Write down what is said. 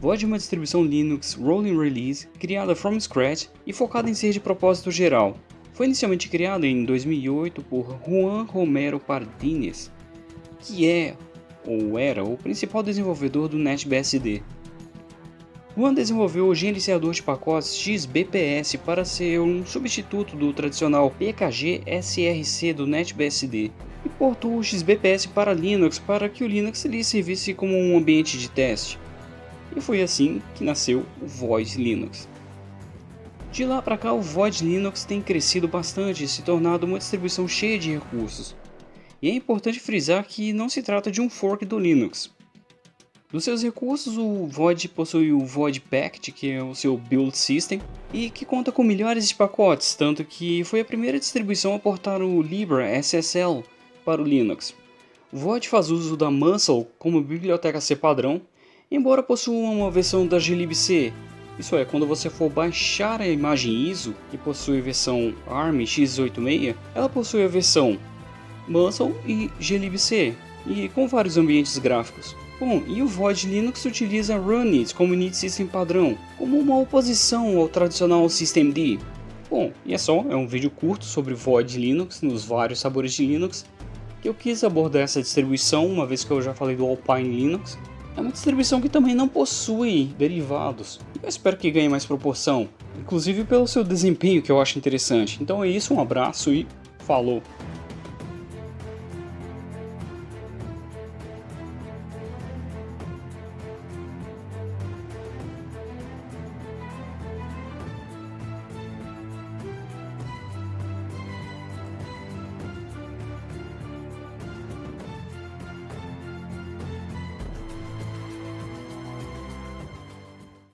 VOD é uma distribuição Linux Rolling Release criada from scratch e focada em ser de propósito geral. Foi inicialmente criada em 2008 por Juan Romero Pardines, que é ou era o principal desenvolvedor do NetBSD. Juan desenvolveu o gerenciador de pacotes XBPS para ser um substituto do tradicional PKG SRC do NetBSD e portou o XBPS para Linux para que o Linux lhe servisse como um ambiente de teste. E foi assim que nasceu o Void Linux. De lá para cá, o Void Linux tem crescido bastante e se tornado uma distribuição cheia de recursos. E é importante frisar que não se trata de um fork do Linux. Dos seus recursos, o Void possui o Void Pact, que é o seu build system, e que conta com milhares de pacotes, tanto que foi a primeira distribuição a portar o Libra SSL para o Linux. O Void faz uso da Muscle como biblioteca C padrão embora possua uma versão da glibc, isso é, quando você for baixar a imagem ISO, que possui versão ARM x86, ela possui a versão Muscle e glibc, e com vários ambientes gráficos. Bom, e o Void Linux utiliza Runit como init system padrão, como uma oposição ao tradicional systemd. Bom, e é só, é um vídeo curto sobre Void Linux nos vários sabores de Linux, que eu quis abordar essa distribuição, uma vez que eu já falei do Alpine Linux, é uma distribuição que também não possui derivados. Eu espero que ganhe mais proporção, inclusive pelo seu desempenho que eu acho interessante. Então é isso, um abraço e falou!